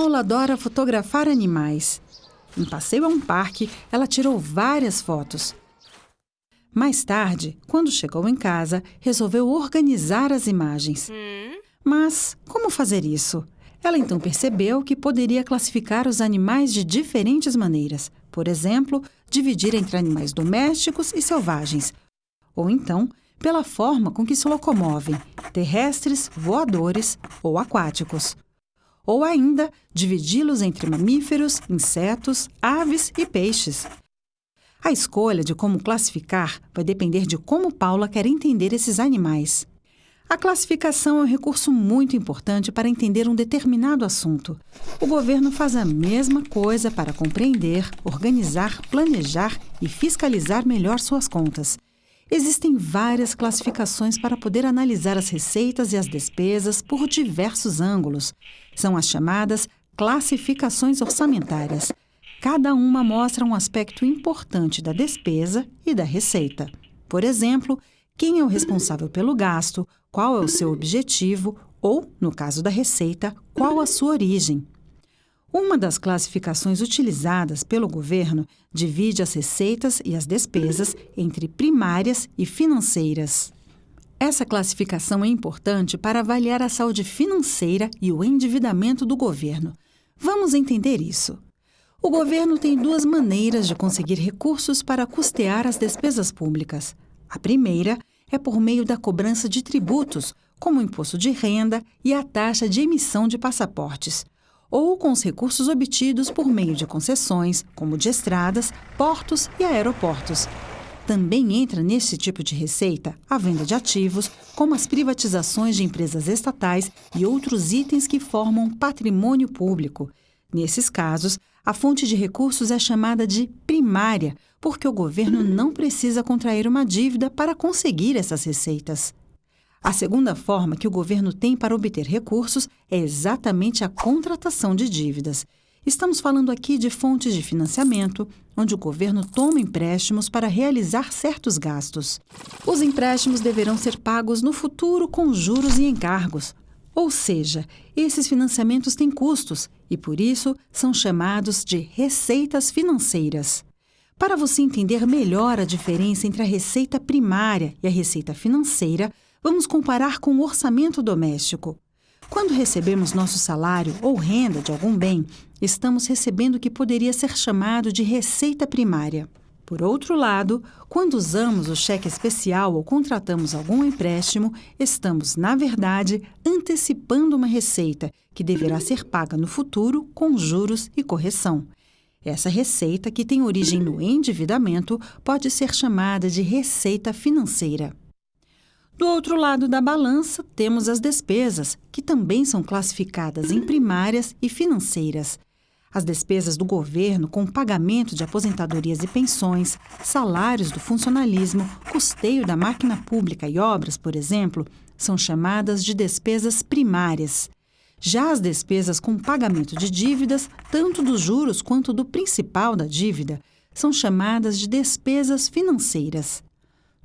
Paula adora fotografar animais. Em passeio a um parque, ela tirou várias fotos. Mais tarde, quando chegou em casa, resolveu organizar as imagens. Mas como fazer isso? Ela então percebeu que poderia classificar os animais de diferentes maneiras. Por exemplo, dividir entre animais domésticos e selvagens. Ou então, pela forma com que se locomovem, terrestres, voadores ou aquáticos. Ou ainda, dividi-los entre mamíferos, insetos, aves e peixes. A escolha de como classificar vai depender de como Paula quer entender esses animais. A classificação é um recurso muito importante para entender um determinado assunto. O governo faz a mesma coisa para compreender, organizar, planejar e fiscalizar melhor suas contas. Existem várias classificações para poder analisar as receitas e as despesas por diversos ângulos. São as chamadas classificações orçamentárias. Cada uma mostra um aspecto importante da despesa e da receita. Por exemplo, quem é o responsável pelo gasto, qual é o seu objetivo ou, no caso da receita, qual a sua origem. Uma das classificações utilizadas pelo governo divide as receitas e as despesas entre primárias e financeiras. Essa classificação é importante para avaliar a saúde financeira e o endividamento do governo. Vamos entender isso. O governo tem duas maneiras de conseguir recursos para custear as despesas públicas. A primeira é por meio da cobrança de tributos, como o imposto de renda e a taxa de emissão de passaportes, ou com os recursos obtidos por meio de concessões, como de estradas, portos e aeroportos. Também entra nesse tipo de receita a venda de ativos, como as privatizações de empresas estatais e outros itens que formam patrimônio público. Nesses casos, a fonte de recursos é chamada de primária, porque o governo não precisa contrair uma dívida para conseguir essas receitas. A segunda forma que o governo tem para obter recursos é exatamente a contratação de dívidas. Estamos falando aqui de fontes de financiamento, onde o governo toma empréstimos para realizar certos gastos. Os empréstimos deverão ser pagos no futuro com juros e encargos, ou seja, esses financiamentos têm custos e, por isso, são chamados de receitas financeiras. Para você entender melhor a diferença entre a receita primária e a receita financeira, vamos comparar com o orçamento doméstico. Quando recebemos nosso salário ou renda de algum bem, estamos recebendo o que poderia ser chamado de receita primária. Por outro lado, quando usamos o cheque especial ou contratamos algum empréstimo, estamos, na verdade, antecipando uma receita que deverá ser paga no futuro com juros e correção. Essa receita, que tem origem no endividamento, pode ser chamada de receita financeira. Do outro lado da balança, temos as despesas, que também são classificadas em primárias e financeiras. As despesas do governo com pagamento de aposentadorias e pensões, salários do funcionalismo, custeio da máquina pública e obras, por exemplo, são chamadas de despesas primárias. Já as despesas com pagamento de dívidas, tanto dos juros quanto do principal da dívida, são chamadas de despesas financeiras.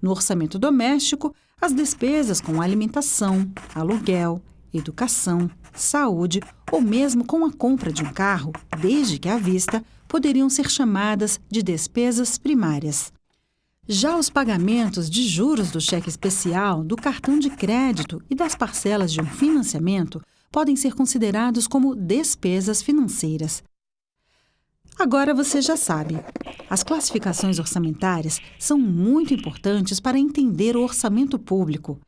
No orçamento doméstico, as despesas com alimentação, aluguel, educação, saúde ou mesmo com a compra de um carro, desde que à vista, poderiam ser chamadas de despesas primárias. Já os pagamentos de juros do cheque especial, do cartão de crédito e das parcelas de um financiamento podem ser considerados como despesas financeiras. Agora você já sabe. As classificações orçamentárias são muito importantes para entender o orçamento público.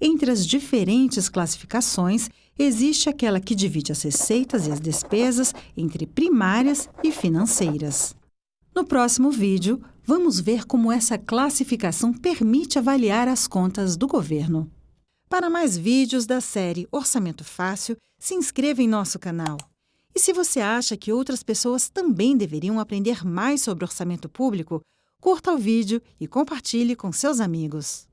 Entre as diferentes classificações, existe aquela que divide as receitas e as despesas entre primárias e financeiras. No próximo vídeo, vamos ver como essa classificação permite avaliar as contas do governo. Para mais vídeos da série Orçamento Fácil, se inscreva em nosso canal. E se você acha que outras pessoas também deveriam aprender mais sobre orçamento público, curta o vídeo e compartilhe com seus amigos.